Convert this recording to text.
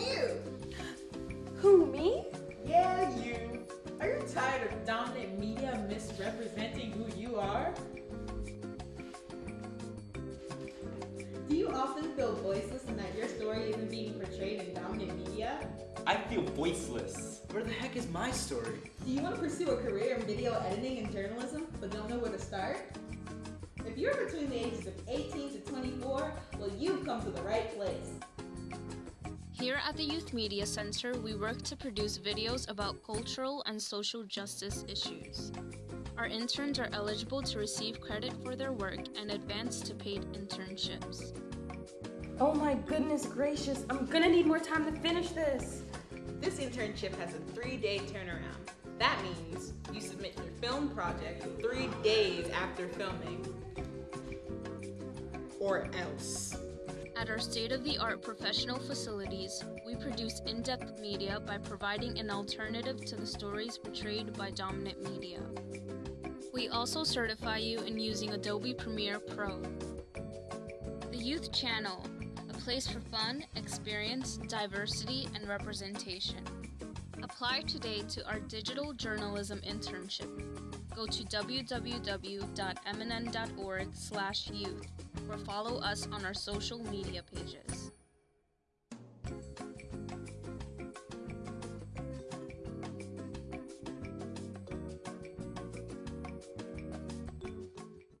Hey, you! Who, me? Yeah, you. Are you tired of dominant media misrepresenting who you are? Do you often feel voiceless and that your story isn't being portrayed in dominant media? I feel voiceless. Where the heck is my story? Do you want to pursue a career in video editing and journalism but don't know where to start? If you're between the ages of 18 to 24, well, you've come to the right place. Here at the Youth Media Center, we work to produce videos about cultural and social justice issues. Our interns are eligible to receive credit for their work and advance to paid internships. Oh my goodness gracious, I'm gonna need more time to finish this. This internship has a three-day turnaround. That means you submit your film project three days after filming. Or else. At our state of the art professional facilities, we produce in depth media by providing an alternative to the stories portrayed by dominant media. We also certify you in using Adobe Premiere Pro. The Youth Channel, a place for fun, experience, diversity, and representation. Apply today to our digital journalism internship. Go to www.mnn.org/youth or follow us on our social media pages.